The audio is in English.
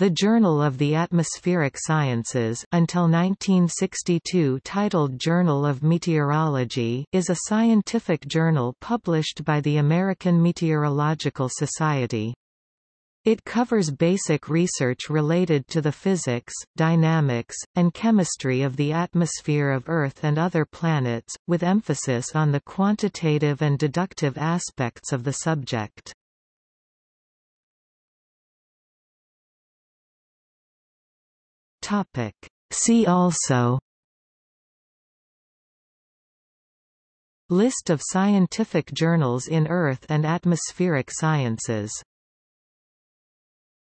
The Journal of the Atmospheric Sciences until 1962 titled Journal of Meteorology is a scientific journal published by the American Meteorological Society. It covers basic research related to the physics, dynamics, and chemistry of the atmosphere of Earth and other planets, with emphasis on the quantitative and deductive aspects of the subject. Topic. See also List of scientific journals in Earth and atmospheric sciences